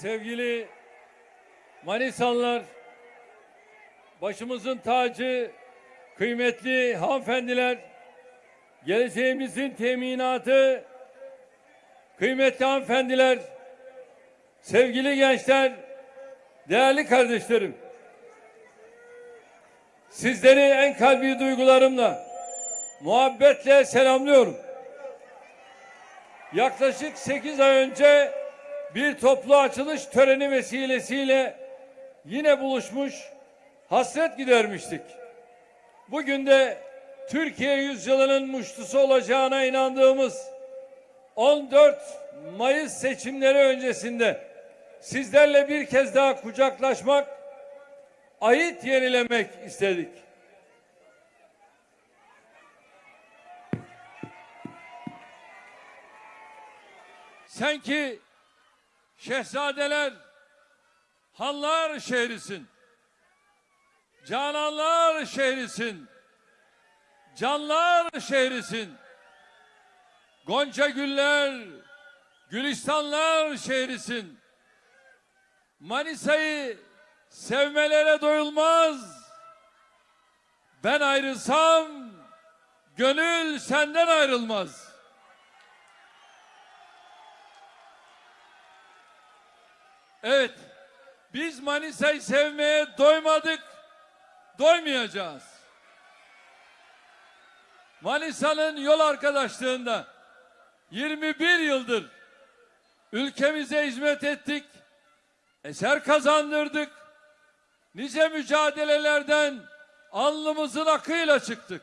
sevgili Manisalılar, başımızın tacı, kıymetli hanımefendiler, geleceğimizin teminatı, kıymetli hanımefendiler, sevgili gençler, değerli kardeşlerim. Sizleri en kalbi duygularımla, muhabbetle selamlıyorum. Yaklaşık 8 ay önce bir toplu açılış töreni vesilesiyle yine buluşmuş, hasret gidermiştik. Bugün de Türkiye yüzyılının muştusu olacağına inandığımız 14 Mayıs seçimleri öncesinde sizlerle bir kez daha kucaklaşmak, ayet yenilemek istedik. Sen ki şehzadeler, hanlar şehrisin. Cananlar şehrisin. Canlar şehrisin. Gonca güller, gülistanlar şehrisin. Manisa'yı sevmelere doyulmaz. Ben ayrılsam gönül senden ayrılmaz. Evet, biz Manisa'yı sevmeye doymadık, doymayacağız. Manisa'nın yol arkadaşlığında 21 yıldır ülkemize hizmet ettik, eser kazandırdık, nice mücadelelerden alnımızın akıyla çıktık.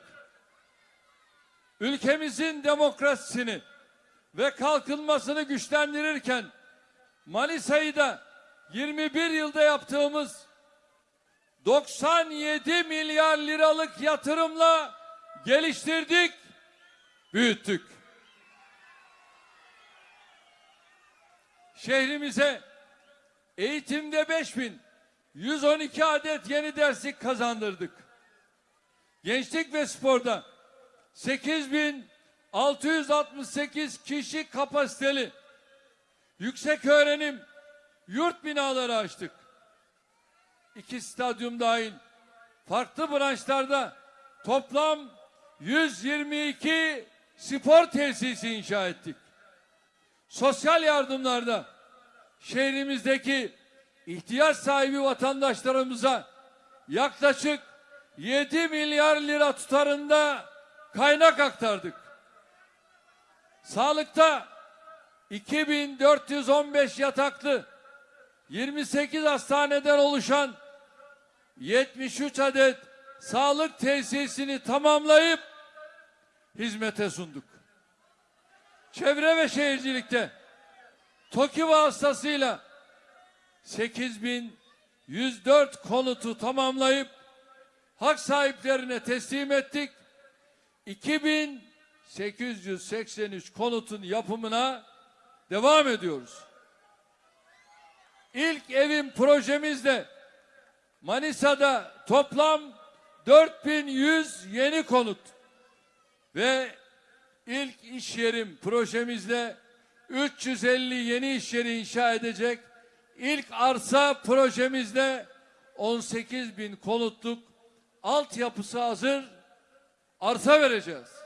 Ülkemizin demokrasisini ve kalkınmasını güçlendirirken Manisa'yı da 21 yılda yaptığımız 97 milyar liralık yatırımla geliştirdik, büyüttük. Şehrimize eğitimde 5000, 112 adet yeni derslik kazandırdık. Gençlik ve sporda 8668 kişi kapasiteli yüksek öğrenim yurt binaları açtık. İki stadyum dahil farklı branşlarda toplam 122 spor tesisi inşa ettik. Sosyal yardımlarda şehrimizdeki ihtiyaç sahibi vatandaşlarımıza yaklaşık 7 milyar lira tutarında kaynak aktardık. Sağlıkta 2415 yataklı 28 hastaneden oluşan 73 adet sağlık tesisini tamamlayıp hizmete sunduk. Çevre ve şehircilikte TOKİ vasıtasıyla 8104 konutu tamamlayıp hak sahiplerine teslim ettik. 2883 konutun yapımına devam ediyoruz. İlk evim projemizde Manisa'da toplam 4100 yeni konut ve ilk iş yerim projemizde 350 yeni iş yeri inşa edecek. İlk arsa projemizde 18 bin konutluk altyapısı hazır arsa vereceğiz.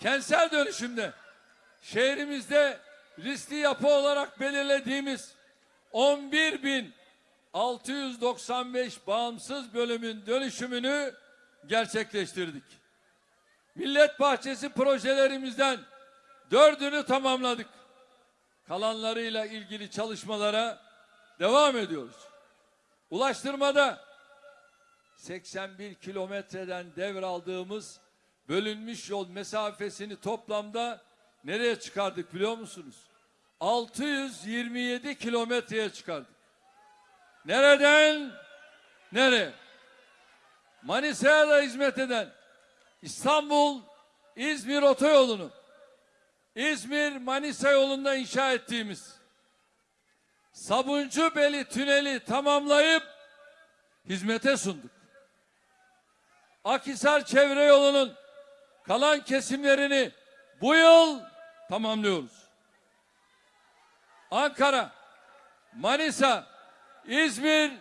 Kentsel dönüşümde şehrimizde riskli yapı olarak belirlediğimiz 11.695 bağımsız bölümün dönüşümünü gerçekleştirdik. Millet Bahçesi projelerimizden dördünü tamamladık. Kalanlarıyla ilgili çalışmalara devam ediyoruz. Ulaştırmada 81 kilometreden devraldığımız bölünmüş yol mesafesini toplamda nereye çıkardık biliyor musunuz? 627 kilometreye çıkardık. Nereden? Nereye? Manisa'ya da hizmet eden İstanbul İzmir otoyolunu İzmir Manisa yolunda inşa ettiğimiz Sabuncu Beli tüneli tamamlayıp hizmete sunduk. Akhisar çevre yolunun kalan kesimlerini bu yıl tamamlıyoruz. Ankara, Manisa, İzmir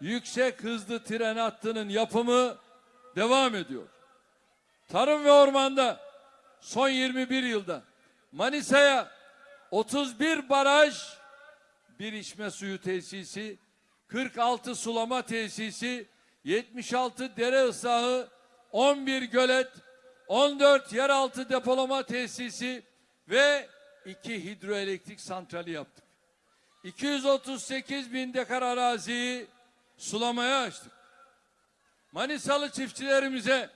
yüksek hızlı tren hattının yapımı devam ediyor. Tarım ve ormanda son 21 yılda Manisa'ya 31 baraj, bir içme suyu tesisi, 46 sulama tesisi, 76 dere ıslahı, 11 gölet, 14 yeraltı depolama tesisi ve 2 hidroelektrik santrali yaptık. 238 bin dekar araziyi sulamaya açtık. Manisalı çiftçilerimize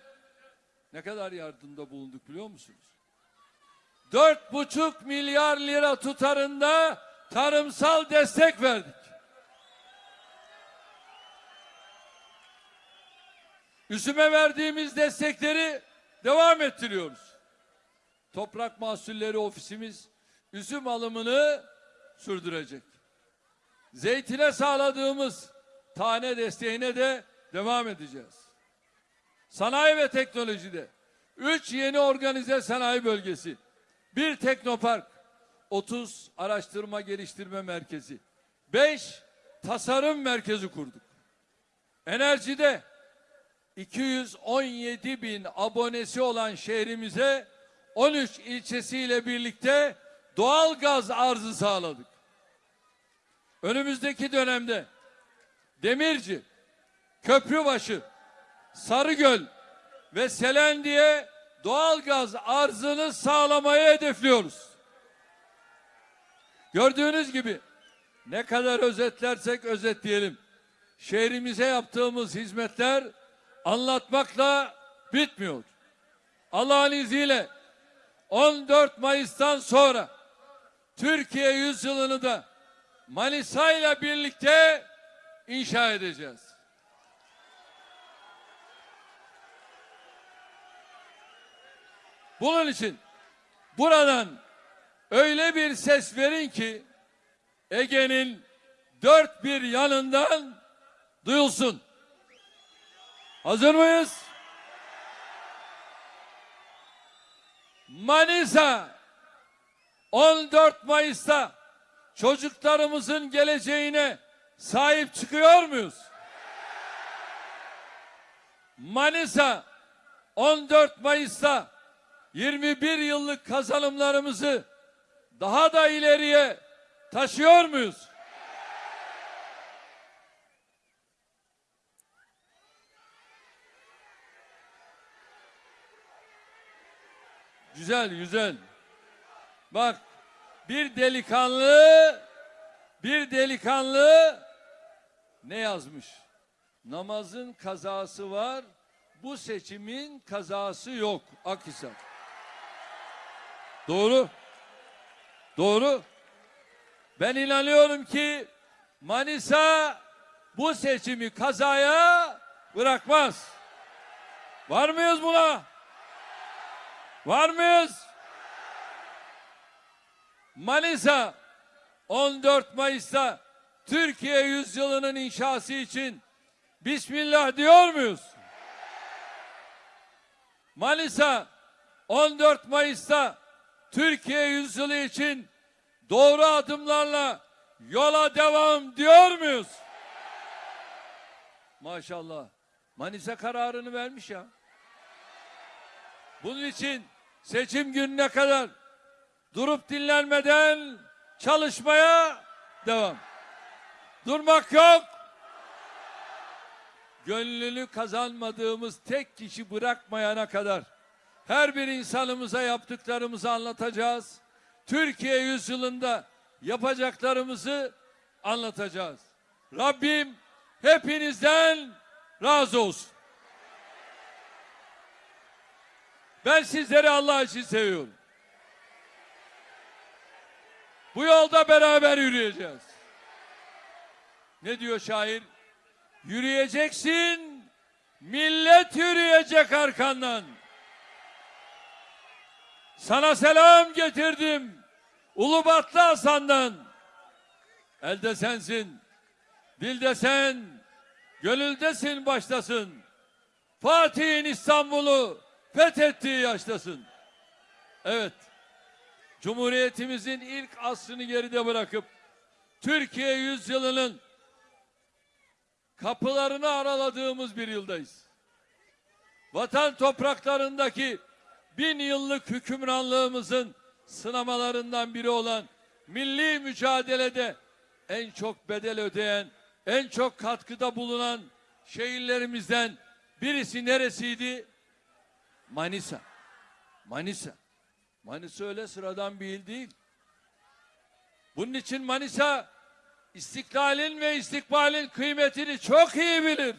ne kadar yardımda bulunduk biliyor musunuz? Dört buçuk milyar lira tutarında tarımsal destek verdik. Üzüme verdiğimiz destekleri devam ettiriyoruz. Toprak Mahsulleri Ofisimiz üzüm alımını sürdürecek. Zeytine sağladığımız tane desteğine de devam edeceğiz. Sanayi ve teknolojide 3 yeni organize sanayi bölgesi, bir teknopark, 30 araştırma geliştirme merkezi, 5 tasarım merkezi kurduk. Enerjide 217 bin abonesi olan şehrimize 13 ilçesiyle birlikte doğal gaz arzı sağladık. Önümüzdeki dönemde Demirci, Köprübaşı, Sarıgöl ve Selendi'ye doğal gaz arzını sağlamayı hedefliyoruz. Gördüğünüz gibi ne kadar özetlersek özetleyelim. Şehrimize yaptığımız hizmetler anlatmakla bitmiyor. Allah'ın izniyle 14 Mayıs'tan sonra Türkiye yüzyılını da Manisa ile birlikte inşa edeceğiz. Bunun için buradan öyle bir ses verin ki Ege'nin dört bir yanından duyulsun. Hazır mıyız? Manisa 14 Mayıs'ta çocuklarımızın geleceğine sahip çıkıyor muyuz? Manisa 14 Mayıs'ta 21 yıllık kazanımlarımızı daha da ileriye taşıyor muyuz? Güzel, güzel. Bak, bir delikanlı, bir delikanlı ne yazmış? Namazın kazası var, bu seçimin kazası yok. Akhisar. Doğru. Doğru. Ben inanıyorum ki Manisa bu seçimi kazaya bırakmaz. Var mıyız buna? Var mıyız? Manisa 14 Mayıs'ta Türkiye yüzyılının inşası için Bismillah diyor muyuz? Manisa 14 Mayıs'ta Türkiye yüzyılı için doğru adımlarla yola devam diyor muyuz? Maşallah. Manisa kararını vermiş ya. Bunun için seçim gününe kadar durup dinlenmeden çalışmaya devam. Durmak yok. Gönlünü kazanmadığımız tek kişi bırakmayana kadar her bir insanımıza yaptıklarımızı anlatacağız. Türkiye yüzyılında yapacaklarımızı anlatacağız. Rabbim hepinizden razı olsun. Ben sizleri Allah için seviyorum. Bu yolda beraber yürüyeceğiz. Ne diyor şair? Yürüyeceksin, millet yürüyecek arkandan. Sana selam getirdim. Ulubatlı Hasan'dan. Elde sensin. Dilde sen. Gönüldesin baştasın. Fatih'in İstanbul'u fethettiği yaştasın. Evet. Cumhuriyetimizin ilk asrını geride bırakıp Türkiye yüzyılının kapılarını araladığımız bir yıldayız. Vatan topraklarındaki bin yıllık hükümranlığımızın sınamalarından biri olan milli mücadelede en çok bedel ödeyen, en çok katkıda bulunan şehirlerimizden birisi neresiydi? Manisa. Manisa. Manisa öyle sıradan bir il değil. Bunun için Manisa istiklalin ve istikbalin kıymetini çok iyi bilir.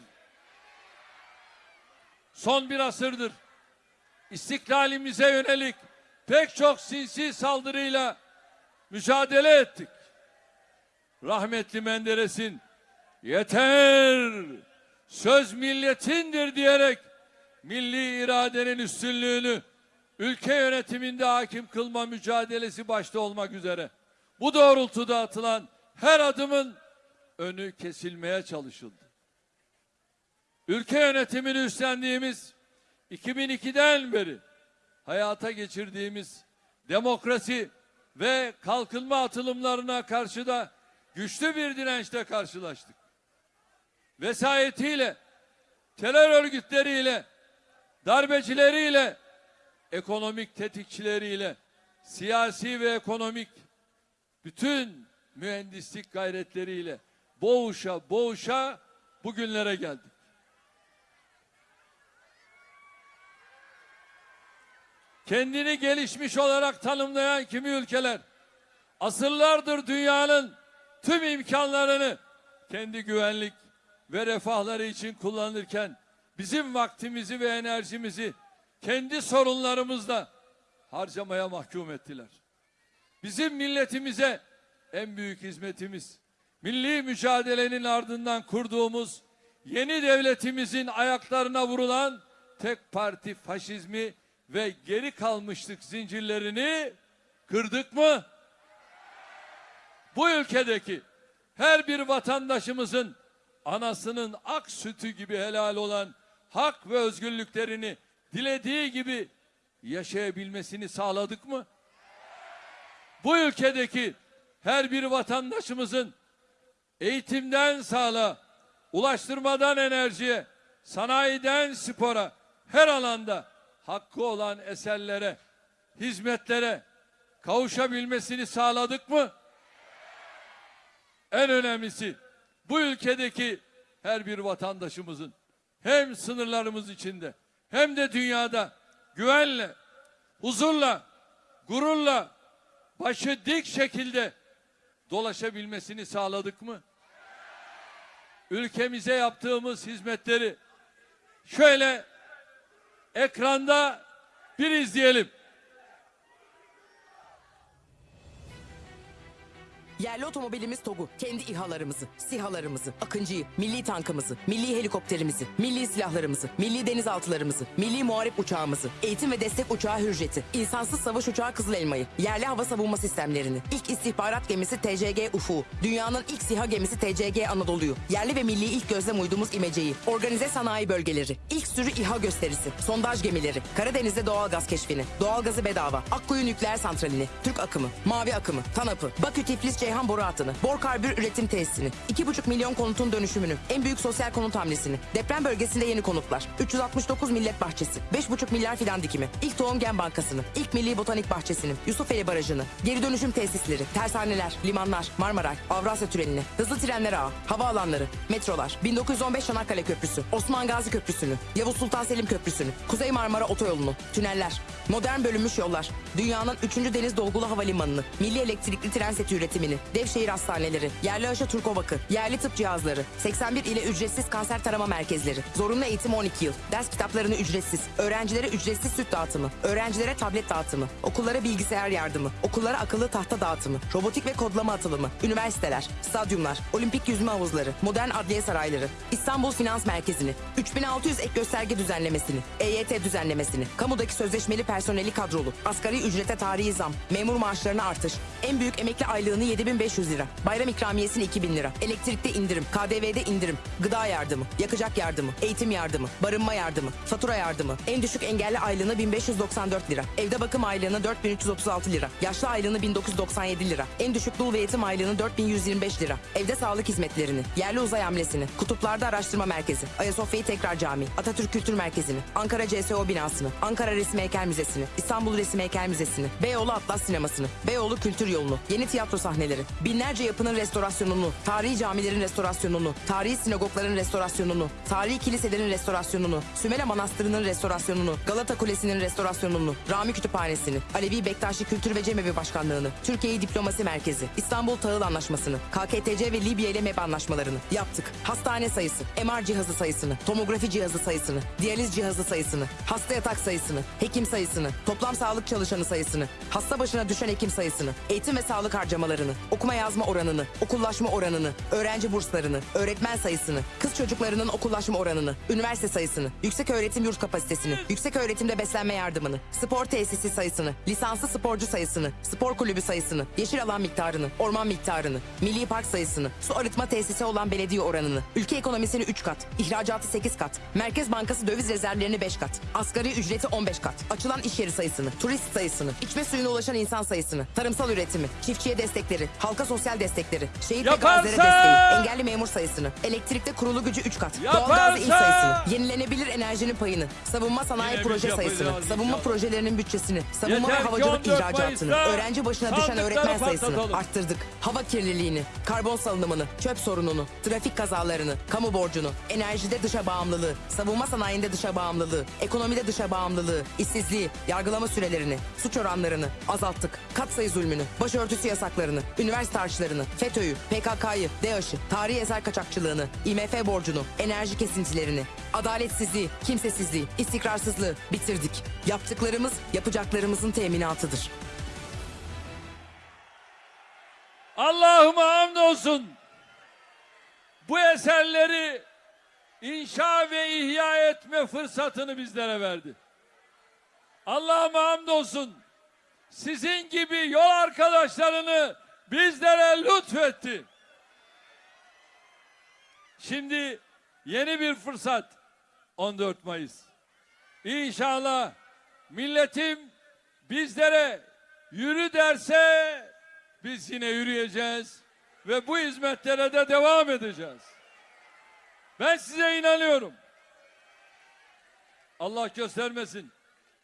Son bir asırdır istiklalimize yönelik pek çok sinsi saldırıyla mücadele ettik. Rahmetli Menderes'in yeter söz milletindir diyerek milli iradenin üstünlüğünü ülke yönetiminde hakim kılma mücadelesi başta olmak üzere bu doğrultuda atılan her adımın önü kesilmeye çalışıldı. Ülke yönetimini üstlendiğimiz 2002'den beri hayata geçirdiğimiz demokrasi ve kalkınma atılımlarına karşı da güçlü bir dirençle karşılaştık. Vesayetiyle, terör örgütleriyle, darbecileriyle, ekonomik tetikçileriyle, siyasi ve ekonomik bütün mühendislik gayretleriyle boğuşa boğuşa bugünlere geldik. Kendini gelişmiş olarak tanımlayan kimi ülkeler asırlardır dünyanın tüm imkanlarını kendi güvenlik ve refahları için kullanırken bizim vaktimizi ve enerjimizi kendi sorunlarımızla harcamaya mahkum ettiler. Bizim milletimize en büyük hizmetimiz milli mücadelenin ardından kurduğumuz yeni devletimizin ayaklarına vurulan tek parti faşizmi ve geri kalmışlık zincirlerini kırdık mı? Bu ülkedeki her bir vatandaşımızın anasının ak sütü gibi helal olan hak ve özgürlüklerini dilediği gibi yaşayabilmesini sağladık mı? Bu ülkedeki her bir vatandaşımızın eğitimden sağlığa, ulaştırmadan enerjiye, sanayiden spora, her alanda hakkı olan eserlere, hizmetlere kavuşabilmesini sağladık mı? En önemlisi bu ülkedeki her bir vatandaşımızın hem sınırlarımız içinde hem de dünyada güvenle, huzurla, gururla, başı dik şekilde dolaşabilmesini sağladık mı? Ülkemize yaptığımız hizmetleri şöyle ekranda bir izleyelim. Yerli otomobilimiz TOG'u, kendi İHA'larımızı, SİHA'larımızı, Akıncı'yı, milli tankımızı, milli helikopterimizi, milli silahlarımızı, milli denizaltılarımızı, milli muharip uçağımızı, eğitim ve destek uçağı Hürjet'i, insansız savaş uçağı Kızıl Elma'yı, yerli hava savunma sistemlerini, ilk istihbarat gemisi TCG Ufuk'u, dünyanın ilk SİHA gemisi TCG Anadolu'yu, yerli ve milli ilk gözlem uydumuz İmece'yi, organize sanayi bölgeleri, ilk sürü İHA gösterisi, sondaj gemileri, Karadeniz'de doğal gaz keşfini, doğalgazı bedava, Akkuyu nükleer santralini, Türk akımı, Mavi akımı, TANAP'ı, Bakü Tiflis Ceyhan boru hattını, Bor Karbür üretim tesisini, 2,5 milyon konutun dönüşümünü, en büyük sosyal konut hamlesini, deprem bölgesinde yeni konutlar, 369 millet bahçesi, 5,5 milyar fidan dikimi, ilk tohum gen bankasını, ilk milli botanik bahçesini, Yusufeli Barajı'nı, geri dönüşüm tesisleri, tersaneler, limanlar, Marmaray, Avrasya Tüneli'ni, hızlı trenler ağı, havaalanları, metrolar, 1915 Çanakkale Köprüsü, Osman Gazi Köprüsü'nü, Yavuz Sultan Selim Köprüsü'nü, Kuzey Marmara Otoyolu'nu, tüneller, modern bölünmüş yollar, dünyanın 3. deniz dolgulu havalimanını, milli elektrikli tren seti üretimini, Devşehir hastaneleri, yerli aşı Turkovakı, yerli tıp cihazları, 81 ile ücretsiz kanser tarama merkezleri, zorunlu eğitim 12 yıl, ders kitaplarını ücretsiz, öğrencilere ücretsiz süt dağıtımı, öğrencilere tablet dağıtımı, okullara bilgisayar yardımı, okullara akıllı tahta dağıtımı, robotik ve kodlama atılımı, üniversiteler, stadyumlar, olimpik yüzme havuzları, modern adliye sarayları, İstanbul Finans Merkezi'ni, 3600 ek gösterge düzenlemesini, EYT düzenlemesini, kamudaki sözleşmeli personel personeli kadrolu. Asgari ücrete tarihi zam. Memur maaşlarına artış. En büyük emekli aylığını 7500 lira. Bayram ikramiyesini 2000 lira. Elektrikte indirim. KDV'de indirim. Gıda yardımı. Yakacak yardımı. Eğitim yardımı. Barınma yardımı. Fatura yardımı. En düşük engelli aylığını 1594 lira. Evde bakım aylığını 4336 lira. Yaşlı aylığını 1997 lira. En düşük dul ve yetim aylığını 4125 lira. Evde sağlık hizmetlerini. Yerli uzay hamlesini. Kutuplarda araştırma merkezi. Ayasofya'yı tekrar cami. Atatürk Kültür Merkezi'ni. Ankara CSO binasını. Ankara Resim Heykel Müzesi'ni. İstanbul Resim Heykel Müzesi'ni. Beyoğlu Atlas Sineması'nı. Beyoğlu Kültür Yolunu. Yeni tiyatro sahneleri. Binlerce yapının restorasyonunu. Tarihi camilerin restorasyonunu. Tarihi sinagogların restorasyonunu. Tarihi kiliselerin restorasyonunu. Sümele Manastırı'nın restorasyonunu. Galata Kulesi'nin restorasyonunu. Rami Kütüphanesi'ni. Alevi Bektaşi Kültür ve Cemevi Başkanlığı'nı. Türkiye Diplomasi Merkezi. İstanbul Tahıl Anlaşması'nı. KKTC ve Libya ile MEB anlaşmalarını yaptık. Hastane sayısı, MR cihazı sayısını, tomografi cihazı sayısını, diyaliz cihazı sayısını, hasta yatak sayısını, hekim sayısını, toplam sağlık çalışanı sayısını, hasta başına düşen hekim sayısını, eğitim ve sağlık harcamalarını, okuma yazma oranını, okullaşma oranını, öğrenci burslarını, öğretmen sayısını, kız çocuklarının okullaşma oranını, üniversite sayısını, yüksek öğretim yurt kapasitesini, yüksek öğretimde beslenme yardımını, spor tesisi sayısını, lisanslı sporcu sayısını, spor kulübü sayısını, yeşil alan miktarını, orman miktarını, milli park sayısını, su arıtma tesisi olan belediye oranını, ülke ekonomisini 3 kat, ihracatı 8 kat, Merkez Bankası döviz rezervlerini 5 kat, asgari ücreti 15 kat, açılan iş yeri sayısını, turist sayısını, içme suyuna ulaşan insan sayısını, tarımsal üretimi, çiftçiye destekleri, halka sosyal destekleri, şehit ve gazilere desteği, engelli memur sayısını, elektrikte kurulu gücü 3 kat, doğalgazda il Yaparsın! sayısını, yenilenebilir enerjinin payını, savunma sanayi Yine proje sayısını, savunma projelerinin bütçesini, savunma Yeter ve havacılık 14 ihracatını, öğrenci başına düşen öğretmen sayısını arttırdık. Hava kirliliğini, karbon salınımını, çöp sorununu, trafik kazalarını, kamu borcunu, enerjide dışa bağımlılığı, savunma sanayinde dışa bağımlılığı, ekonomide dışa bağımlılığı, işsizliği, yargılama sürelerini, suç oranlarını azalttık. Katsayı zulmünü, başörtüsü yasaklarını, üniversite harçlarını, FETÖ'yü, PKK'yı, DAEŞ'ı, tarihi eser kaçakçılığını, IMF borcunu, enerji kesintilerini, adaletsizliği, kimsesizliği, istikrarsızlığı bitirdik. Yaptıklarımız yapacaklarımızın teminatıdır. Allah'ıma hamdolsun. Bu eserleri inşa ve ihya etme fırsatını bizlere verdi. Allah'ıma hamdolsun. Sizin gibi yol arkadaşlarını bizlere lütfetti. Şimdi yeni bir fırsat 14 Mayıs. İnşallah milletim bizlere yürü derse biz yine yürüyeceğiz ve bu hizmetlere de devam edeceğiz. Ben size inanıyorum. Allah göstermesin.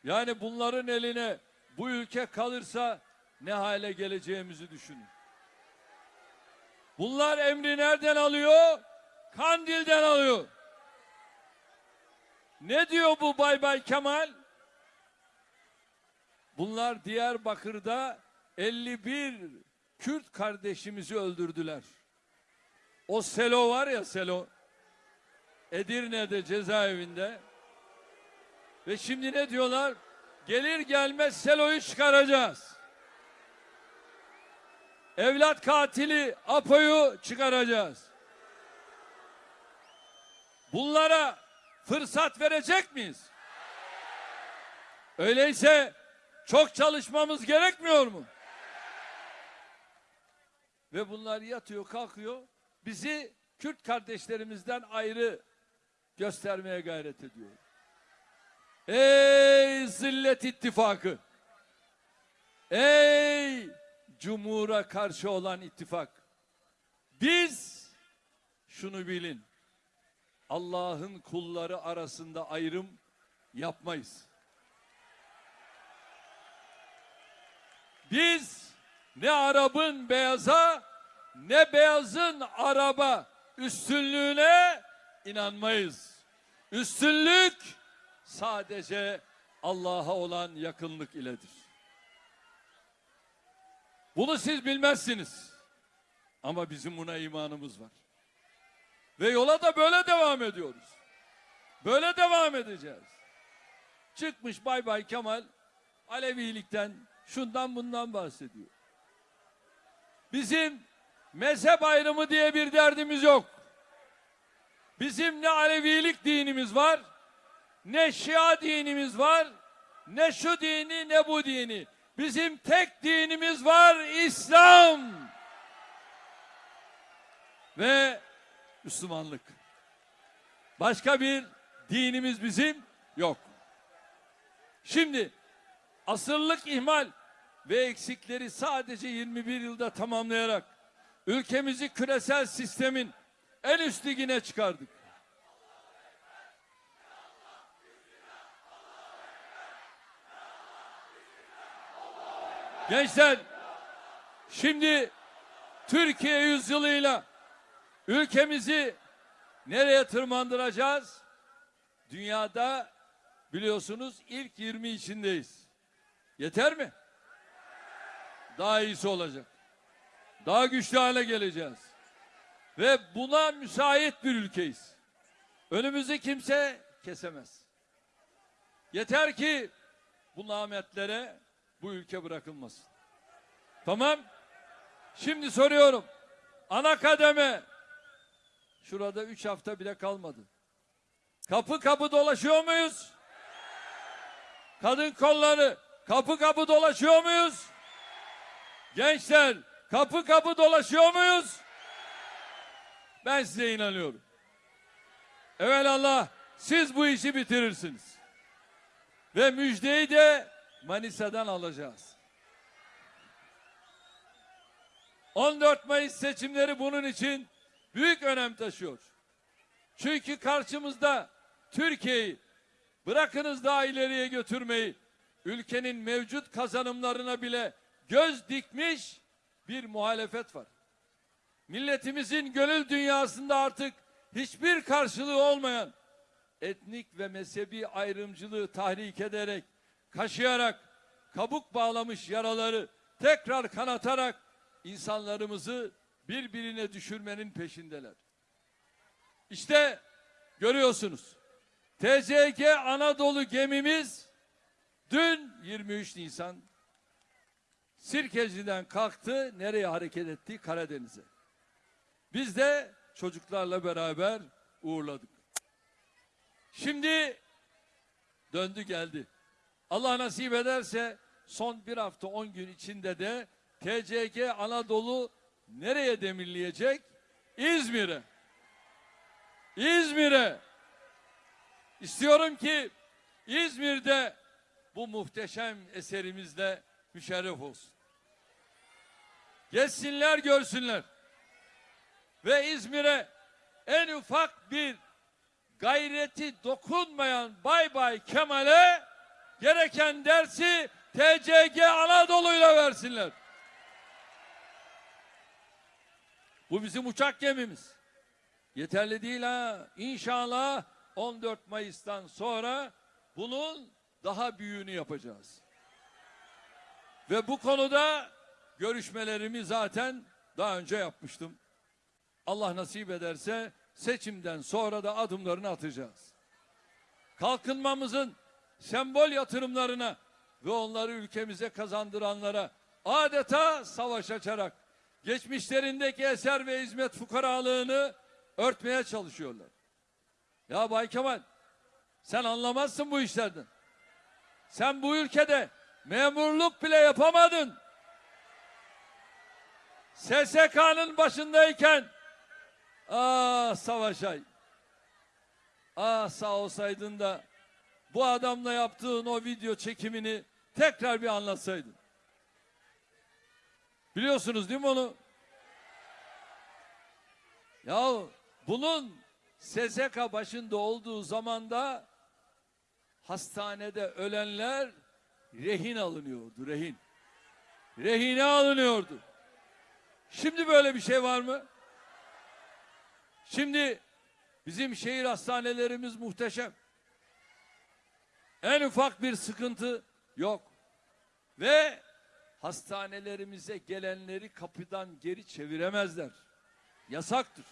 Yani bunların eline bu ülke kalırsa ne hale geleceğimizi düşünün. Bunlar emri nereden alıyor? Kandil'den alıyor. Ne diyor bu Bay Bay Kemal? Bunlar Diyarbakır'da 51 Kürt kardeşimizi öldürdüler. O Selo var ya Selo. Edirne'de cezaevinde. Ve şimdi ne diyorlar? Gelir gelmez Selo'yu çıkaracağız. Evlat katili Apo'yu çıkaracağız. Bunlara fırsat verecek miyiz? Öyleyse çok çalışmamız gerekmiyor mu? Ve bunlar yatıyor kalkıyor bizi Kürt kardeşlerimizden ayrı göstermeye gayret ediyor. Ey zillet ittifakı! Ey cumhura karşı olan ittifak! Biz şunu bilin. Allah'ın kulları arasında ayrım yapmayız. Biz ne Arap'ın beyaza ne beyazın Araba üstünlüğüne inanmayız. Üstünlük sadece Allah'a olan yakınlık iledir. Bunu siz bilmezsiniz. Ama bizim buna imanımız var. Ve yola da böyle devam ediyoruz. Böyle devam edeceğiz. Çıkmış Bay Bay Kemal Alevilikten şundan bundan bahsediyor. Bizim mezhep ayrımı diye bir derdimiz yok. Bizim ne Alevilik dinimiz var, ne Şia dinimiz var, ne şu dini ne bu dini. Bizim tek dinimiz var İslam. Ve Müslümanlık. Başka bir dinimiz bizim yok. Şimdi asırlık ihmal ve eksikleri sadece 21 yılda tamamlayarak ülkemizi küresel sistemin en üst ligine çıkardık. Gençler şimdi Türkiye yüzyılıyla ülkemizi nereye tırmandıracağız? Dünyada biliyorsunuz ilk 20 içindeyiz. Yeter mi? Daha iyisi olacak. Daha güçlü hale geleceğiz. Ve buna müsait bir ülkeyiz. Önümüzü kimse kesemez. Yeter ki bu nametlere bu ülke bırakılmasın. Tamam. Şimdi soruyorum. Ana kademe. Şurada üç hafta bile kalmadı. Kapı kapı dolaşıyor muyuz? Kadın kolları kapı kapı dolaşıyor muyuz? Gençler kapı kapı dolaşıyor muyuz? Ben size inanıyorum. Evelallah siz bu işi bitirirsiniz. Ve müjdeyi de Manisa'dan alacağız. 14 Mayıs seçimleri bunun için büyük önem taşıyor. Çünkü karşımızda Türkiye'yi bırakınız daha ileriye götürmeyi, ülkenin mevcut kazanımlarına bile göz dikmiş bir muhalefet var. Milletimizin gönül dünyasında artık hiçbir karşılığı olmayan etnik ve mezhebi ayrımcılığı tahrik ederek, kaşıyarak, kabuk bağlamış yaraları tekrar kanatarak insanlarımızı birbirine düşürmenin peşindeler. İşte görüyorsunuz. TCG Anadolu gemimiz dün 23 Nisan Sirkeci'den kalktı. Nereye hareket etti? Karadeniz'e. Biz de çocuklarla beraber uğurladık. Şimdi döndü geldi. Allah nasip ederse son bir hafta on gün içinde de TCG Anadolu nereye demirleyecek? İzmir'e. İzmir'e. İstiyorum ki İzmir'de bu muhteşem eserimizle müşerref olsun. Gelsinler görsünler. Ve İzmir'e en ufak bir gayreti dokunmayan Bay Bay Kemal'e gereken dersi TCG Anadolu'yla versinler. Bu bizim uçak gemimiz. Yeterli değil ha. İnşallah 14 Mayıs'tan sonra bunun daha büyüğünü yapacağız. Ve bu konuda görüşmelerimi zaten daha önce yapmıştım. Allah nasip ederse seçimden sonra da adımlarını atacağız. Kalkınmamızın sembol yatırımlarına ve onları ülkemize kazandıranlara adeta savaş açarak geçmişlerindeki eser ve hizmet fukaralığını örtmeye çalışıyorlar. Ya Bay Kemal sen anlamazsın bu işlerden. Sen bu ülkede memurluk bile yapamadın. SSK'nın başındayken ah Savaşay ah sağ olsaydın da bu adamla yaptığın o video çekimini tekrar bir anlatsaydın. Biliyorsunuz değil mi onu? Ya bunun SSK başında olduğu zamanda hastanede ölenler rehin alınıyordu, rehin. Rehine alınıyordu. Şimdi böyle bir şey var mı? Şimdi bizim şehir hastanelerimiz muhteşem. En ufak bir sıkıntı yok. Ve hastanelerimize gelenleri kapıdan geri çeviremezler. Yasaktır.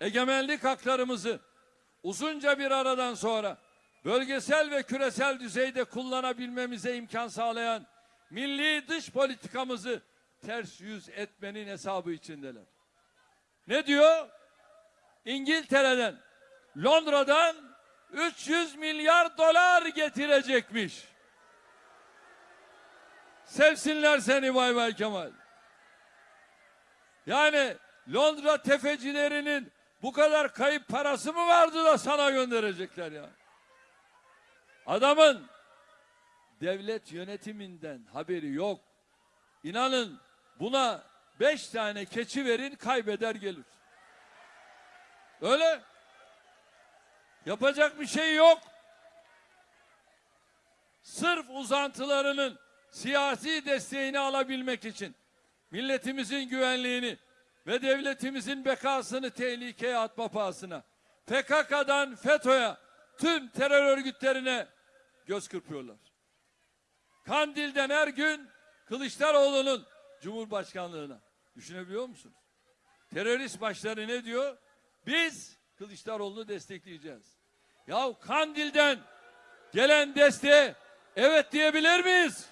Egemenlik haklarımızı uzunca bir aradan sonra bölgesel ve küresel düzeyde kullanabilmemize imkan sağlayan milli dış politikamızı ters yüz etmenin hesabı içindeler. Ne diyor? İngiltere'den, Londra'dan 300 milyar dolar getirecekmiş. Sevsinler seni Bay Bay Kemal. Yani Londra tefecilerinin bu kadar kayıp parası mı vardı da sana gönderecekler ya? Adamın devlet yönetiminden haberi yok. İnanın buna beş tane keçi verin kaybeder gelir. Öyle. Yapacak bir şey yok. Sırf uzantılarının siyasi desteğini alabilmek için milletimizin güvenliğini ve devletimizin bekasını tehlikeye atma pahasına PKK'dan FETÖ'ye tüm terör örgütlerine göz kırpıyorlar. Kandil'den her gün Kılıçdaroğlu'nun Cumhurbaşkanlığına. Düşünebiliyor musunuz? Terörist başları ne diyor? Biz Kılıçdaroğlu'nu destekleyeceğiz. Ya Kandil'den gelen desteğe evet diyebilir miyiz?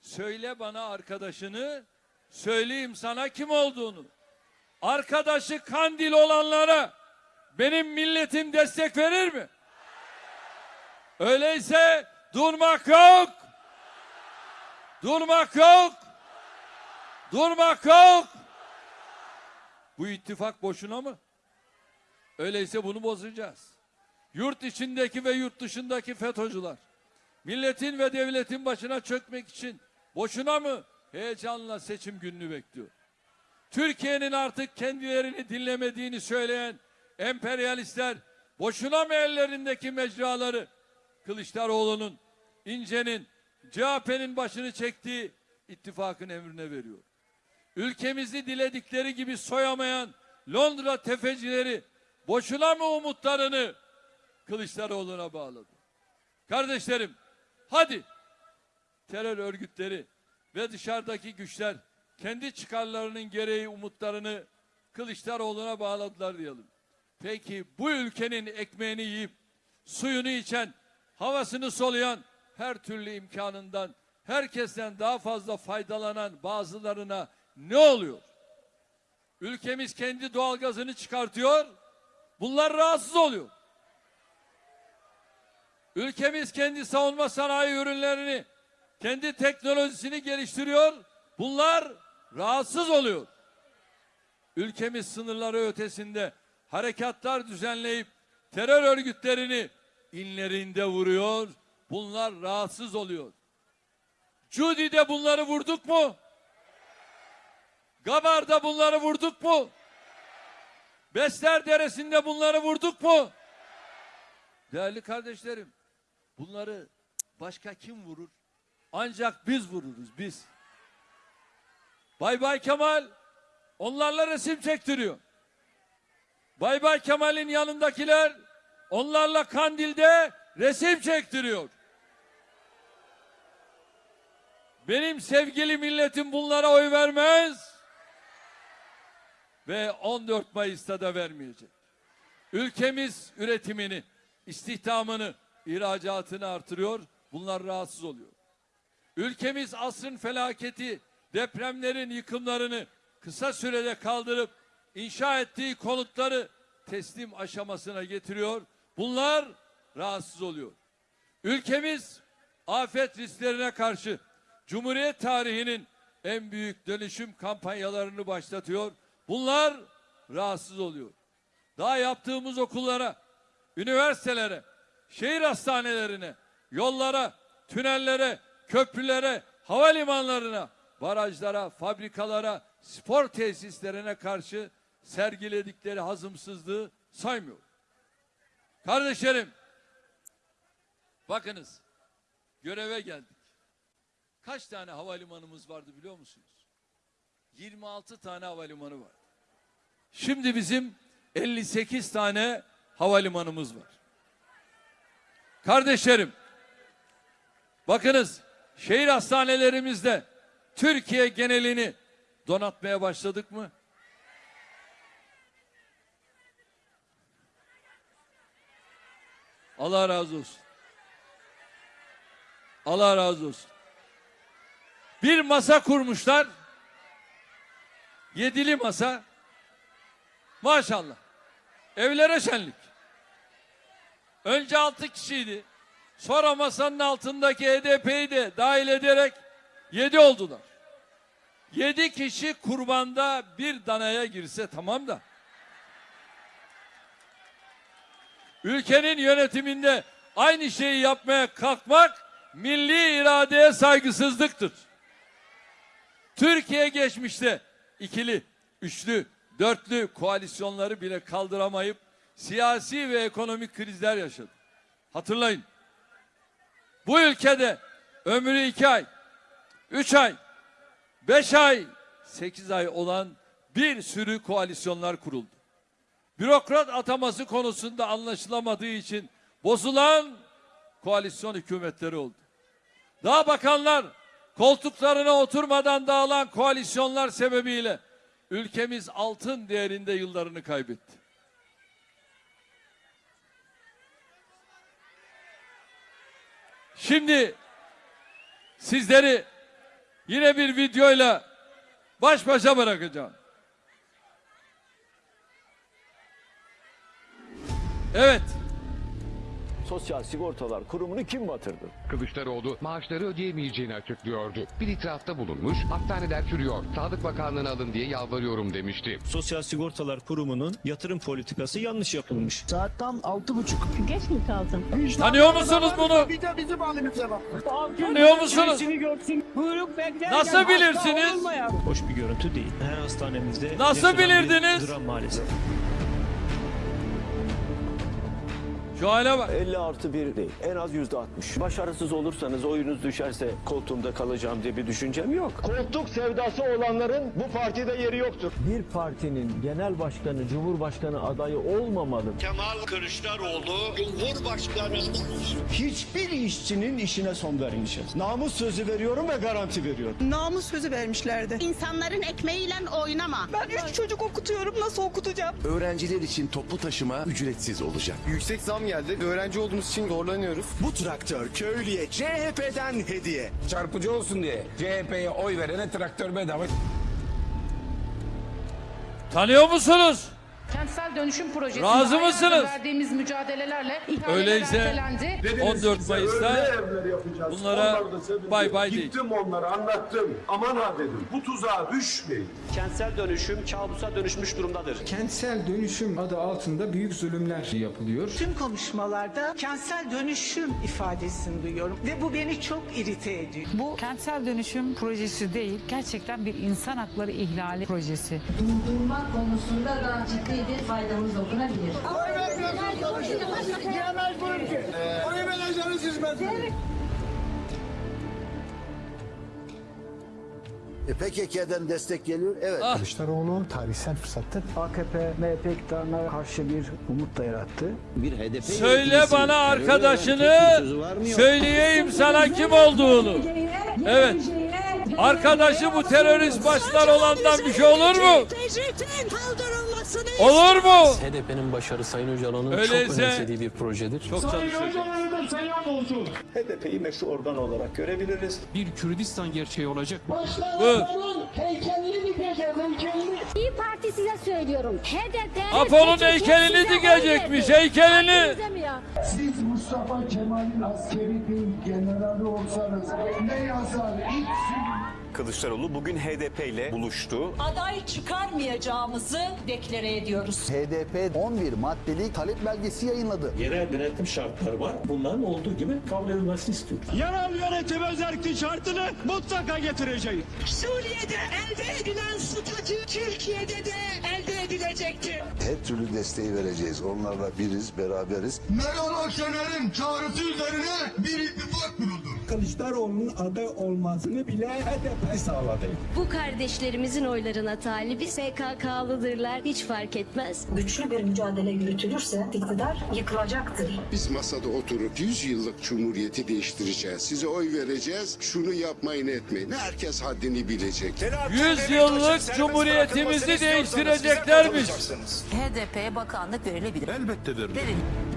Söyle bana arkadaşını, söyleyeyim sana kim olduğunu. Arkadaşı Kandil olanlara benim milletim destek verir mi? Öyleyse durmak yok. Durmak yok. Durmak yok. Bu ittifak boşuna mı? Öyleyse bunu bozacağız. Yurt içindeki ve yurt dışındaki FETÖ'cüler milletin ve devletin başına çökmek için boşuna mı heyecanla seçim gününü bekliyor? Türkiye'nin artık kendilerini dinlemediğini söyleyen emperyalistler boşuna mı ellerindeki mecraları Kılıçdaroğlu'nun, İnce'nin, CHP'nin başını çektiği ittifakın emrine veriyor. Ülkemizi diledikleri gibi soyamayan Londra tefecileri boşuna mı umutlarını Kılıçdaroğlu'na bağladı? Kardeşlerim hadi terör örgütleri ve dışarıdaki güçler kendi çıkarlarının gereği umutlarını Kılıçdaroğlu'na bağladılar diyelim. Peki bu ülkenin ekmeğini yiyip suyunu içen, havasını soluyan, her türlü imkanından herkesten daha fazla faydalanan bazılarına ne oluyor? Ülkemiz kendi doğalgazını çıkartıyor. Bunlar rahatsız oluyor. Ülkemiz kendi savunma sanayi ürünlerini, kendi teknolojisini geliştiriyor. Bunlar rahatsız oluyor. Ülkemiz sınırları ötesinde harekatlar düzenleyip terör örgütlerini inlerinde vuruyor. Bunlar rahatsız oluyor. Cudi'de bunları vurduk mu? Gabar'da bunları vurduk mu? Besler Deresi'nde bunları vurduk mu? Değerli kardeşlerim, bunları başka kim vurur? Ancak biz vururuz, biz. Bay Bay Kemal onlarla resim çektiriyor. Bay Bay Kemal'in yanındakiler onlarla Kandil'de resim çektiriyor. Benim sevgili milletim bunlara oy vermez ve 14 Mayıs'ta da vermeyecek. Ülkemiz üretimini, istihdamını, ihracatını artırıyor. Bunlar rahatsız oluyor. Ülkemiz asrın felaketi, depremlerin yıkımlarını kısa sürede kaldırıp inşa ettiği konutları teslim aşamasına getiriyor. Bunlar rahatsız oluyor. Ülkemiz afet risklerine karşı Cumhuriyet tarihinin en büyük dönüşüm kampanyalarını başlatıyor. Bunlar rahatsız oluyor. Daha yaptığımız okullara, üniversitelere, şehir hastanelerine, yollara, tünellere, köprülere, havalimanlarına, barajlara, fabrikalara, spor tesislerine karşı sergiledikleri hazımsızlığı saymıyor. Kardeşlerim, bakınız, göreve geldik. Kaç tane havalimanımız vardı biliyor musunuz? 26 tane havalimanı var. Şimdi bizim 58 tane havalimanımız var. Kardeşlerim, bakınız şehir hastanelerimizde Türkiye genelini donatmaya başladık mı? Allah razı olsun. Allah razı olsun. Bir masa kurmuşlar. Yedili masa. Maşallah. Evlere şenlik. Önce altı kişiydi. Sonra masanın altındaki HDP'yi de dahil ederek yedi oldular. Yedi kişi kurbanda bir danaya girse tamam da. Ülkenin yönetiminde aynı şeyi yapmaya kalkmak milli iradeye saygısızlıktır. Türkiye geçmişte ikili, üçlü, dörtlü koalisyonları bile kaldıramayıp siyasi ve ekonomik krizler yaşadı. Hatırlayın. Bu ülkede ömrü iki ay, üç ay, beş ay, sekiz ay olan bir sürü koalisyonlar kuruldu. Bürokrat ataması konusunda anlaşılamadığı için bozulan koalisyon hükümetleri oldu. Daha bakanlar koltuklarına oturmadan dağılan koalisyonlar sebebiyle ülkemiz altın değerinde yıllarını kaybetti. Şimdi sizleri yine bir videoyla baş başa bırakacağım. Evet. Sosyal Sigortalar Kurumu'nu kim batırdı? Kılıçdaroğlu maaşları ödeyemeyeceğini açıklıyordu. Bir itirafta bulunmuş, hastaneler çürüyor, Sağlık Bakanlığı'na alın diye yalvarıyorum demişti. Sosyal Sigortalar Kurumu'nun yatırım politikası yanlış yapılmış. Saat tam altı buçuk. Geç mi kaldın? Tanıyor musunuz bunu? Bir de bizim halimize bak. Tanıyor musunuz? Nasıl bilirsiniz? Hoş bir görüntü değil. Her hastanemizde Nasıl bilirdiniz? Dram maalesef. Şu hale bak. 50 artı 1 değil. En az yüzde 60. Başarısız olursanız oyunuz düşerse koltuğumda kalacağım diye bir düşüncem yok. Koltuk sevdası olanların bu partide yeri yoktur. Bir partinin genel başkanı, cumhurbaşkanı adayı olmamalı. Kemal Kılıçdaroğlu Cumhurbaşkanı Hiçbir işçinin işine son vermeyeceğiz. Namus sözü veriyorum ve garanti veriyorum. Namus sözü vermişlerdi. İnsanların ekmeğiyle oynama. Ben üç çocuk okutuyorum. Nasıl okutacağım? Öğrenciler için toplu taşıma ücretsiz olacak. Yüksek zam geldi. Öğrenci olduğumuz için zorlanıyoruz. Bu traktör köylüye CHP'den hediye. çarpıcı olsun diye CHP'ye oy verene traktör bedava. Tanıyor musunuz? Kentsel dönüşüm projesi. Razı mısınız? Verdiğimiz mücadelelerle Öyleyse ertelendi. 14 Mayıs'ta bunlara bay bay değil. Gittim onlara anlattım. Aman ha dedim. Bu tuzağa düşmeyin. Kentsel dönüşüm kabusa dönüşmüş durumdadır. Kentsel dönüşüm adı altında büyük zulümler yapılıyor. Tüm konuşmalarda kentsel dönüşüm ifadesini duyuyorum. Ve bu beni çok irite ediyor. Bu kentsel dönüşüm projesi değil, gerçekten bir insan hakları ihlali projesi. Durdurmak konusunda da ciddi bir faydamız dokunabilir. Oy vereceğiniz hizmet. E, PKK'den destek geliyor. Evet. Kılıçdaroğlu tarihsel fırsattır. AKP, MHP iktidarına karşı bir umut da yarattı. Bir HDP Söyle bana arkadaşını, söyleyeyim sana kim olduğunu. Evet. Arkadaşı bu terörist başlar olandan bir şey olur mu? Olur mu? HDP'nin başarı Sayın Öcalan'ın Öyleyse- çok önemsediği bir projedir. Çok çalışacağız. HDP'yi meşru organ olarak görebiliriz. Bir Kürdistan gerçeği olacak. Bu. İyi Parti size söylüyorum. HDP... Apo'nun heykelini dikecekmiş, heykelini. Siz Mustafa Kemal'in askeri bir generali olsanız ne yazar? İlk Kılıçdaroğlu bugün HDP ile buluştu. Aday çıkarmayacağımızı deklare ediyoruz. HDP 11 maddelik talep belgesi yayınladı. Yerel denetim şartları var. Bunların olduğu gibi kabul edilmesini istiyoruz. Yerel yönetim özellik şartını mutlaka getireceğiz. Suriye'de elde edilen statü Türkiye'de de elde edilecektir. Her türlü desteği vereceğiz. Onlarla biriz, beraberiz. Meral Akşener'in çağrısı üzerine bir ittifak kuruldu. Kılıçdaroğlu'nun aday olmasını bile HDP sağladı. Bu kardeşlerimizin oylarına talibi SKK'lıdırlar. Hiç fark etmez. Güçlü bir mücadele yürütülürse iktidar yıkılacaktır. Biz masada oturup 100 yıllık cumhuriyeti değiştireceğiz. Size oy vereceğiz. Şunu yapmayın etmeyin. Herkes haddini bilecek. 100 yıllık cumhuriyetimizi değiştireceklermiş. HDP'ye bakanlık verilebilir. Elbette verilir. Emniyet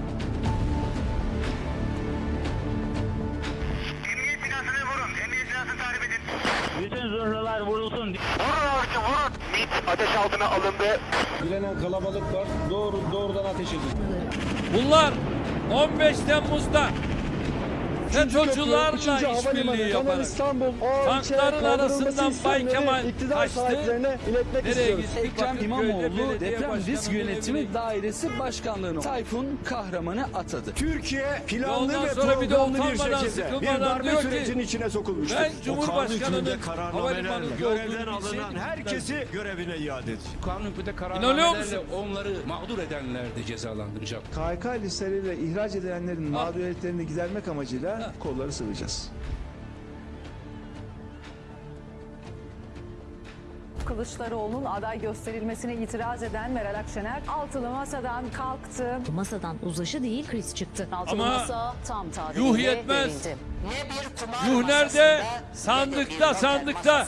Bütün zırhlılar vurulsun. Vurun artık vurun. ateş altına alındı. Bilenen kalabalık var. Doğru doğrudan ateş edin. Bunlar 15 Temmuz'da FETÖ'cülerle işbirliği yaparak tankların arasından Bay Kemal kaçtı. Nereye gitti? Ekrem İmamoğlu deprem risk yönetimi dairesi başkanlığını Tayfun kahramanı atadı. Türkiye planlı ve sonra bir de programlı bir şekilde bir darbe sürecinin içine sokulmuştur. ben Cumhurbaşkanının kararnamelerle havalimanında görevden alınan herkesi görevine iade edecek. Kanun hükmünde musun? onları mağdur edenler de cezalandıracak. KHK listeleriyle ihraç edilenlerin mağduriyetlerini gidermek amacıyla kolları sıvayacağız. Kılıçdaroğlu'nun aday gösterilmesine itiraz eden Meral Akşener altılı masadan kalktı. Masadan uzlaşı değil kriz çıktı. Altılı Ama masa tam tarihiyle yuh yetmez. verildi. Yuh nerede? Sandıkta, sandıkta.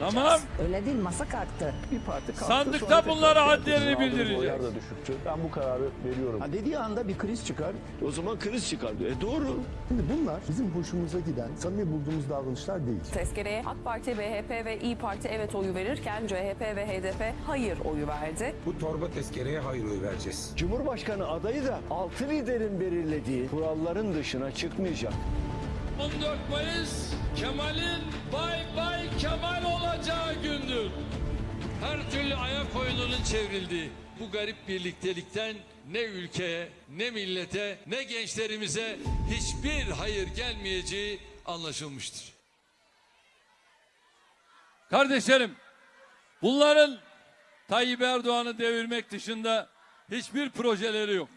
Tamam. Öyle değil masa kalktı. Bir parti kalktı. Sandıkta bunlara hadlerini bildireceğiz. da düşüktü. Ben bu kararı veriyorum. Ha dediği anda bir kriz çıkar. O zaman kriz çıkar diyor. E doğru. Şimdi bunlar bizim hoşumuza giden, samimi bulduğumuz davranışlar değil. Tezkereye AK Parti, BHP ve İyi Parti evet oyu verirken CHP ve HDP hayır oyu verdi. Bu torba tezkereye hayır oy vereceğiz. Cumhurbaşkanı adayı da altı liderin belirlediği kuralların dışına çıkmayacak. 14 Mayıs Kemal'in Bay Bay Kemal olacağı gündür. Her türlü ayak oyununun çevrildiği bu garip birliktelikten ne ülkeye, ne millete, ne gençlerimize hiçbir hayır gelmeyeceği anlaşılmıştır. Kardeşlerim, bunların Tayyip Erdoğan'ı devirmek dışında hiçbir projeleri yok.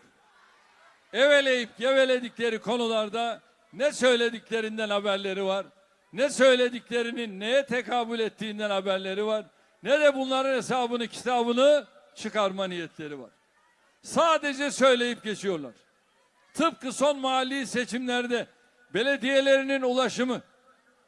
Eveleyip geveledikleri konularda ne söylediklerinden haberleri var, ne söylediklerinin neye tekabül ettiğinden haberleri var, ne de bunların hesabını kitabını çıkarma niyetleri var. Sadece söyleyip geçiyorlar. Tıpkı son mahalli seçimlerde belediyelerinin ulaşımı,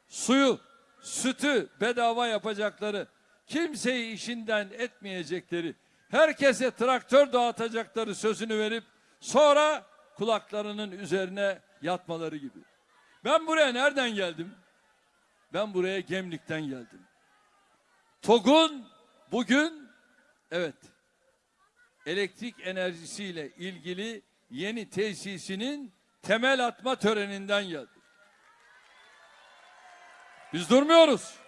suyu, sütü bedava yapacakları, kimseyi işinden etmeyecekleri, herkese traktör dağıtacakları sözünü verip sonra kulaklarının üzerine yatmaları gibi. Ben buraya nereden geldim? Ben buraya Gemlik'ten geldim. TOG'un bugün evet elektrik enerjisiyle ilgili yeni tesisinin temel atma töreninden geldim. Biz durmuyoruz.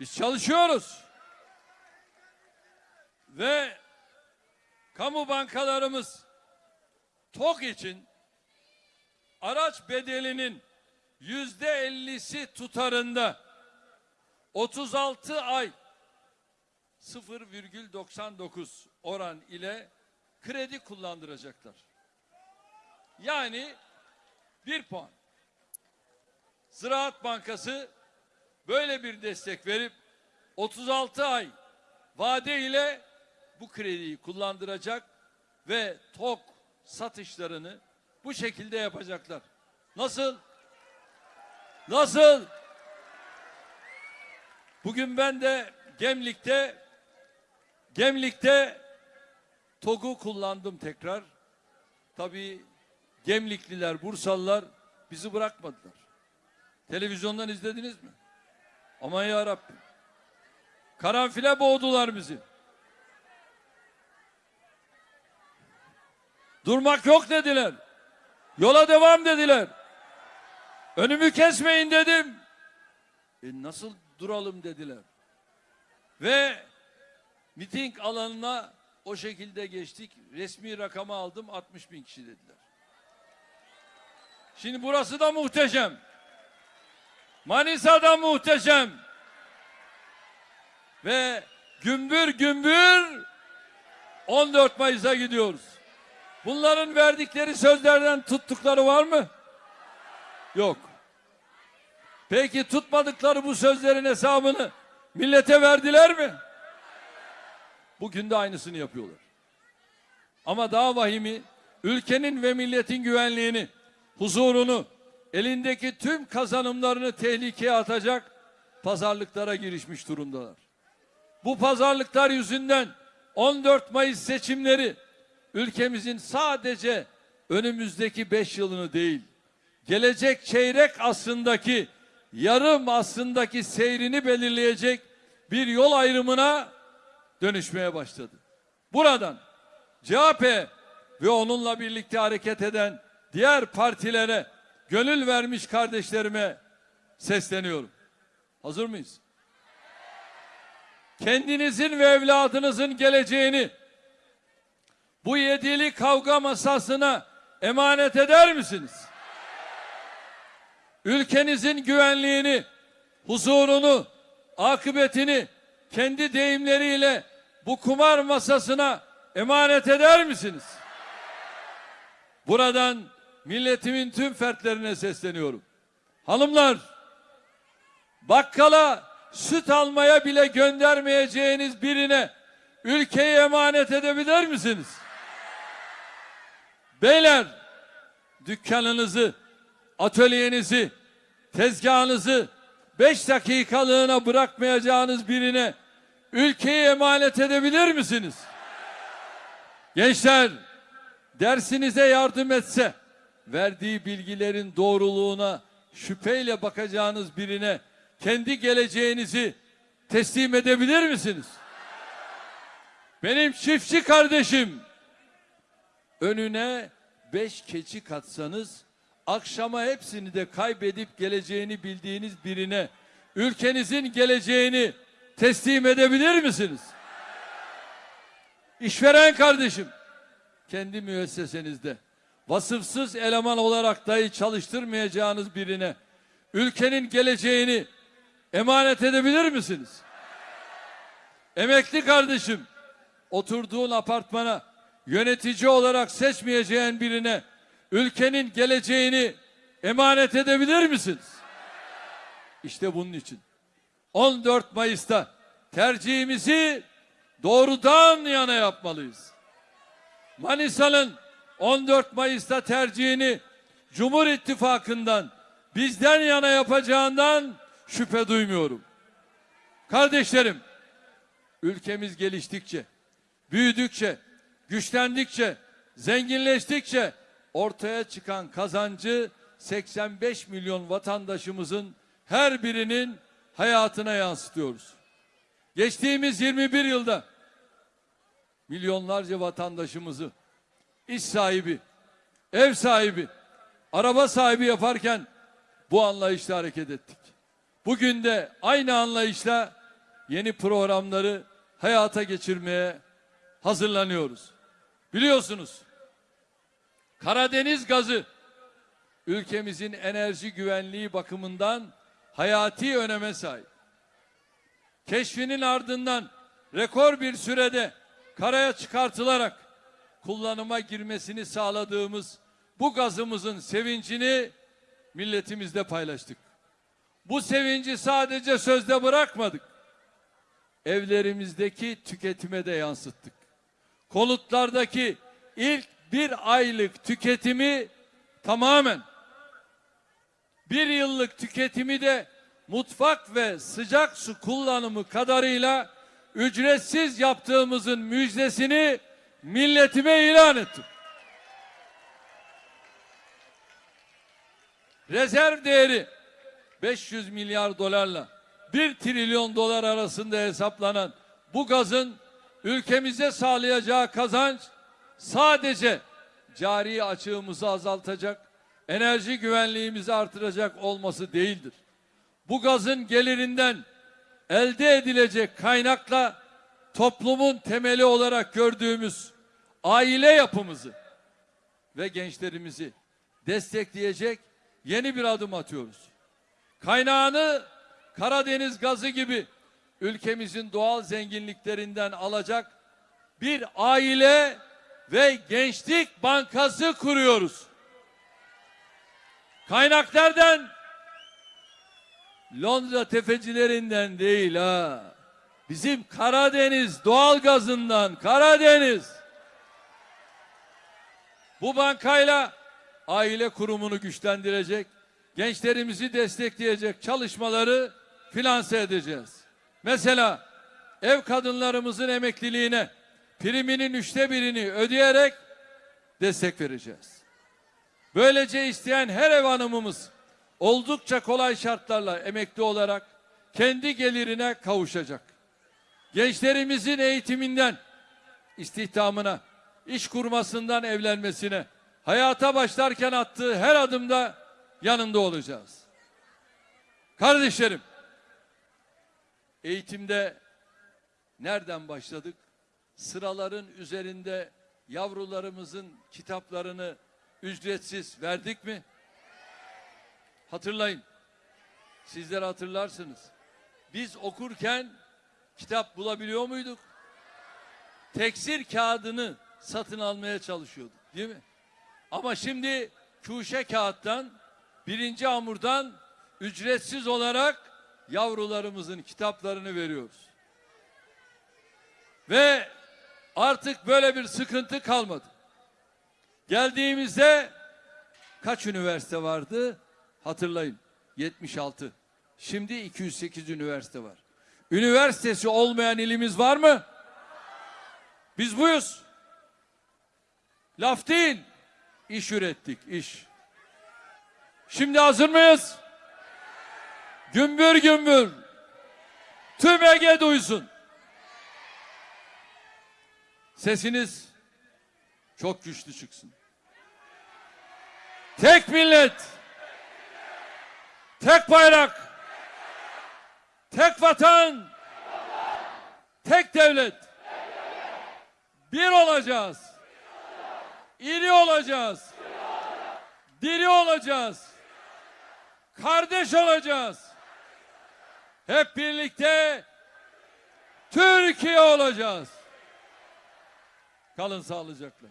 Biz çalışıyoruz. Ve kamu bankalarımız TOG için araç bedelinin yüzde ellisi tutarında 36 ay 0,99 oran ile kredi kullandıracaklar. Yani bir puan. Ziraat Bankası böyle bir destek verip 36 ay vade ile bu krediyi kullandıracak ve TOK satışlarını bu şekilde yapacaklar. Nasıl? Nasıl? Bugün ben de Gemlik'te Gemlik'te TOG'u kullandım tekrar. Tabii Gemlikliler, Bursalılar bizi bırakmadılar. Televizyondan izlediniz mi? Aman ya Rabbim. Karanfile boğdular bizi. Durmak yok dediler. Yola devam dediler. Önümü kesmeyin dedim. E nasıl duralım dediler. Ve miting alanına o şekilde geçtik. Resmi rakamı aldım 60 bin kişi dediler. Şimdi burası da muhteşem. Manisa'da muhteşem. Ve gümbür gümbür 14 Mayıs'a gidiyoruz. Bunların verdikleri sözlerden tuttukları var mı? Yok. Peki tutmadıkları bu sözlerin hesabını millete verdiler mi? Bugün de aynısını yapıyorlar. Ama daha vahimi ülkenin ve milletin güvenliğini, huzurunu, elindeki tüm kazanımlarını tehlikeye atacak pazarlıklara girişmiş durumdalar. Bu pazarlıklar yüzünden 14 Mayıs seçimleri ülkemizin sadece önümüzdeki 5 yılını değil, gelecek çeyrek asrındaki, yarım asrındaki seyrini belirleyecek bir yol ayrımına dönüşmeye başladı. Buradan CHP ve onunla birlikte hareket eden diğer partilere gönül vermiş kardeşlerime sesleniyorum. Hazır mıyız? Kendinizin ve evladınızın geleceğini bu yedili kavga masasına emanet eder misiniz? Ülkenizin güvenliğini, huzurunu, akıbetini kendi deyimleriyle bu kumar masasına emanet eder misiniz? Buradan milletimin tüm fertlerine sesleniyorum. Hanımlar, bakkala süt almaya bile göndermeyeceğiniz birine ülkeyi emanet edebilir misiniz? Beyler, dükkanınızı, atölyenizi, tezgahınızı beş dakikalığına bırakmayacağınız birine ülkeyi emanet edebilir misiniz? Gençler, dersinize yardım etse, verdiği bilgilerin doğruluğuna şüpheyle bakacağınız birine kendi geleceğinizi teslim edebilir misiniz? Benim çiftçi kardeşim, önüne beş keçi katsanız, akşama hepsini de kaybedip geleceğini bildiğiniz birine, ülkenizin geleceğini teslim edebilir misiniz? İşveren kardeşim, kendi müessesenizde vasıfsız eleman olarak dahi çalıştırmayacağınız birine ülkenin geleceğini emanet edebilir misiniz? Emekli kardeşim, oturduğun apartmana yönetici olarak seçmeyeceğin birine ülkenin geleceğini emanet edebilir misiniz? İşte bunun için 14 Mayıs'ta tercihimizi doğrudan yana yapmalıyız. Manisa'nın 14 Mayıs'ta tercihini Cumhur İttifakı'ndan bizden yana yapacağından şüphe duymuyorum. Kardeşlerim, ülkemiz geliştikçe, büyüdükçe, güçlendikçe, zenginleştikçe ortaya çıkan kazancı 85 milyon vatandaşımızın her birinin hayatına yansıtıyoruz. Geçtiğimiz 21 yılda milyonlarca vatandaşımızı iş sahibi, ev sahibi, araba sahibi yaparken bu anlayışla hareket ettik. Bugün de aynı anlayışla yeni programları hayata geçirmeye hazırlanıyoruz. Biliyorsunuz Karadeniz gazı ülkemizin enerji güvenliği bakımından hayati öneme sahip. Keşfinin ardından rekor bir sürede karaya çıkartılarak kullanıma girmesini sağladığımız bu gazımızın sevincini milletimizle paylaştık. Bu sevinci sadece sözde bırakmadık. Evlerimizdeki tüketime de yansıttık. Konutlardaki ilk bir aylık tüketimi tamamen bir yıllık tüketimi de mutfak ve sıcak su kullanımı kadarıyla ücretsiz yaptığımızın müjdesini milletime ilan ettim. Rezerv değeri 500 milyar dolarla 1 trilyon dolar arasında hesaplanan bu gazın ülkemize sağlayacağı kazanç sadece cari açığımızı azaltacak, enerji güvenliğimizi artıracak olması değildir. Bu gazın gelirinden elde edilecek kaynakla toplumun temeli olarak gördüğümüz aile yapımızı ve gençlerimizi destekleyecek yeni bir adım atıyoruz. Kaynağını Karadeniz gazı gibi ülkemizin doğal zenginliklerinden alacak bir aile ve gençlik bankası kuruyoruz. Kaynaklardan Londra tefecilerinden değil ha. Bizim Karadeniz doğal gazından Karadeniz. Bu bankayla aile kurumunu güçlendirecek, gençlerimizi destekleyecek çalışmaları finanse edeceğiz. Mesela ev kadınlarımızın emekliliğine priminin üçte birini ödeyerek destek vereceğiz. Böylece isteyen her ev hanımımız oldukça kolay şartlarla emekli olarak kendi gelirine kavuşacak. gençlerimizin eğitiminden istihdamına, iş kurmasından evlenmesine, hayata başlarken attığı her adımda yanında olacağız. Kardeşlerim, eğitimde nereden başladık? Sıraların üzerinde yavrularımızın kitaplarını ücretsiz verdik mi? Hatırlayın. Sizler hatırlarsınız. Biz okurken kitap bulabiliyor muyduk? Teksir kağıdını satın almaya çalışıyorduk değil mi? Ama şimdi kuşe kağıttan, birinci hamurdan ücretsiz olarak yavrularımızın kitaplarını veriyoruz. Ve artık böyle bir sıkıntı kalmadı. Geldiğimizde kaç üniversite vardı? Hatırlayın. 76. Şimdi 208 üniversite var. Üniversitesi olmayan ilimiz var mı? Biz buyuz. Laf değil. İş ürettik, iş. Şimdi hazır mıyız? Gümbür gümbür. Tüm Ege duysun. Sesiniz çok güçlü çıksın. Tek millet. Tek bayrak. Tek vatan. Tek devlet. Bir olacağız. İri olacağız. Diri olacağız. Kardeş olacağız. Hep birlikte Türkiye olacağız. Kalın sağlıcakla.